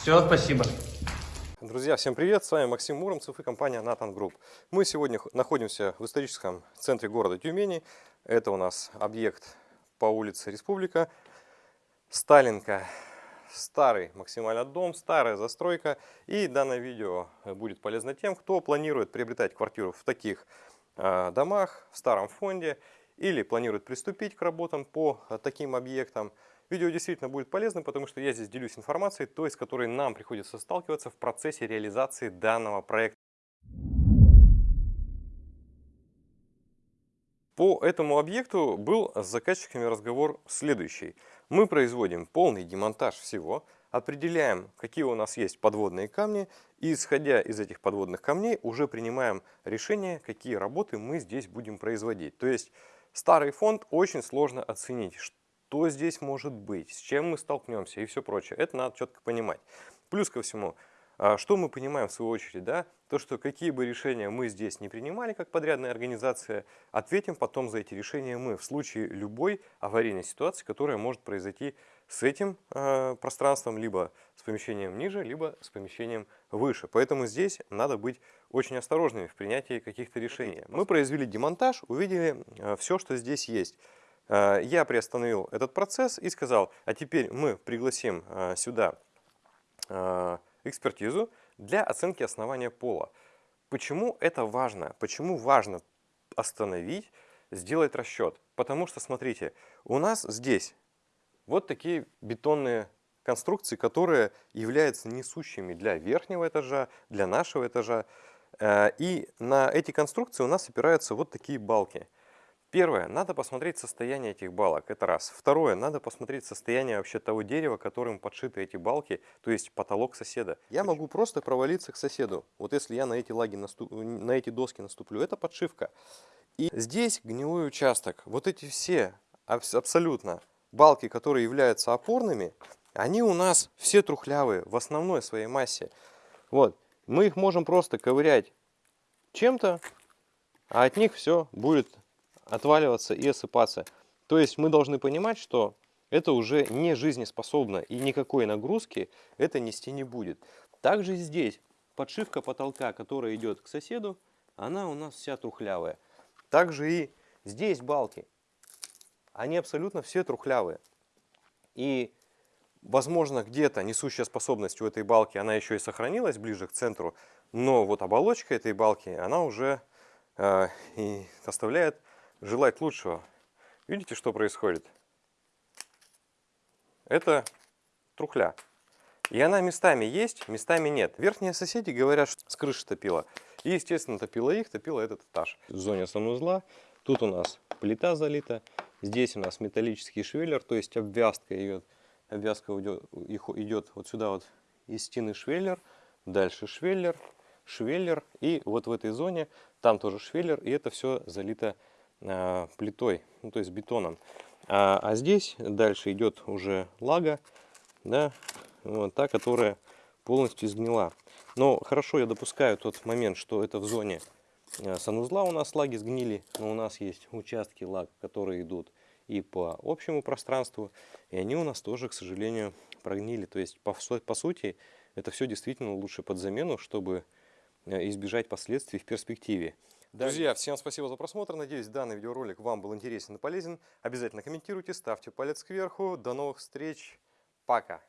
Все, спасибо. Друзья, всем привет! С вами Максим Муромцев и компания Nathan Group. Мы сегодня находимся в историческом центре города Тюмени. Это у нас объект по улице Республика. Сталинка. Старый максимально дом, старая застройка. И данное видео будет полезно тем, кто планирует приобретать квартиру в таких э, домах, в старом фонде, или планирует приступить к работам по э, таким объектам. Видео действительно будет полезным, потому что я здесь делюсь информацией, той, с которой нам приходится сталкиваться в процессе реализации данного проекта. По этому объекту был с заказчиками разговор следующий. Мы производим полный демонтаж всего, определяем, какие у нас есть подводные камни, и исходя из этих подводных камней уже принимаем решение, какие работы мы здесь будем производить. То есть старый фонд очень сложно оценить, что здесь может быть, с чем мы столкнемся и все прочее. Это надо четко понимать. Плюс ко всему, а, что мы понимаем в свою очередь, да? То, что какие бы решения мы здесь не принимали как подрядная организация, ответим потом за эти решения мы в случае любой аварийной ситуации, которая может произойти с этим э, пространством, либо с помещением ниже, либо с помещением выше. Поэтому здесь надо быть очень осторожными в принятии каких-то решений. Мы произвели демонтаж, увидели э, все, что здесь есть. Э, Я приостановил этот процесс и сказал, а теперь мы пригласим э, сюда э, экспертизу для оценки основания пола. Почему это важно? Почему важно остановить, сделать расчет? Потому что, смотрите, у нас здесь вот такие бетонные конструкции, которые являются несущими для верхнего этажа, для нашего этажа. И на эти конструкции у нас опираются вот такие балки. Первое, надо посмотреть состояние этих балок, это раз. Второе, надо посмотреть состояние вообще того дерева, которым подшиты эти балки, то есть потолок соседа. Я могу просто провалиться к соседу, вот если я на эти, лаги наступ... на эти доски наступлю, это подшивка. И здесь гнилой участок, вот эти все абс- абсолютно балки, которые являются опорными, они у нас все трухлявые в основной своей массе. Вот, мы их можем просто ковырять чем-то, а от них все будет отваливаться и осыпаться. То есть мы должны понимать, что это уже не жизнеспособно и никакой нагрузки это нести не будет. Также здесь подшивка потолка, которая идет к соседу, она у нас вся трухлявая. Также и здесь балки, они абсолютно все трухлявые. И возможно где-то несущая способность у этой балки, она еще и сохранилась ближе к центру, но вот оболочка этой балки, она уже э, и оставляет желать лучшего. Видите, что происходит? Это трухля. И она местами есть, местами нет. Верхние соседи говорят, что с крыши топила. И, естественно, топила их, топила этот этаж. В зоне санузла тут у нас плита залита. Здесь у нас металлический швеллер, то есть обвязка идет. Обвязка идет, идет вот сюда вот из стены швеллер, дальше швеллер, швеллер. И вот в этой зоне там тоже швеллер, и это все залито плитой, ну, то есть бетоном. А, а здесь дальше идет уже лага, да, вот та, которая полностью сгнила. Но хорошо, я допускаю тот момент, что это в зоне а, санузла у нас лаги сгнили, но у нас есть участки лаг, которые идут и по общему пространству, и они у нас тоже, к сожалению, прогнили. То есть, по, по сути, это все действительно лучше под замену, чтобы э, избежать последствий в перспективе. Друзья, всем спасибо за просмотр. Надеюсь, данный видеоролик вам был интересен и полезен. Обязательно комментируйте, ставьте палец кверху. До новых встреч. Пока.